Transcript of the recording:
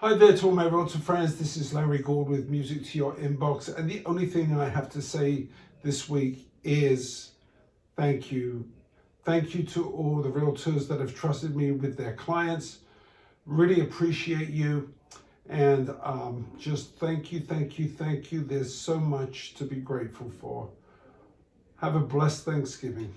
Hi there to all my realtor friends. This is Larry Gould with Music to Your Inbox. And the only thing I have to say this week is thank you. Thank you to all the realtors that have trusted me with their clients. Really appreciate you. And um, just thank you, thank you, thank you. There's so much to be grateful for. Have a blessed Thanksgiving.